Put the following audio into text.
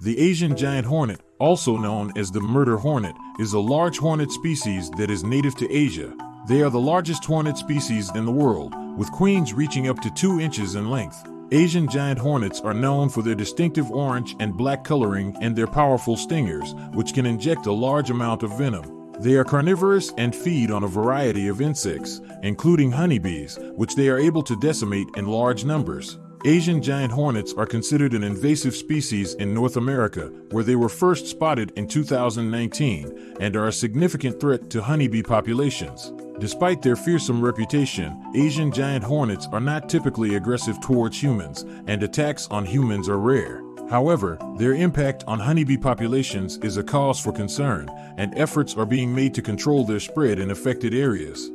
The Asian giant hornet, also known as the murder hornet, is a large hornet species that is native to Asia. They are the largest hornet species in the world, with queens reaching up to 2 inches in length. Asian giant hornets are known for their distinctive orange and black coloring and their powerful stingers, which can inject a large amount of venom. They are carnivorous and feed on a variety of insects, including honeybees, which they are able to decimate in large numbers. Asian giant hornets are considered an invasive species in North America, where they were first spotted in 2019 and are a significant threat to honeybee populations. Despite their fearsome reputation, Asian giant hornets are not typically aggressive towards humans, and attacks on humans are rare. However, their impact on honeybee populations is a cause for concern, and efforts are being made to control their spread in affected areas.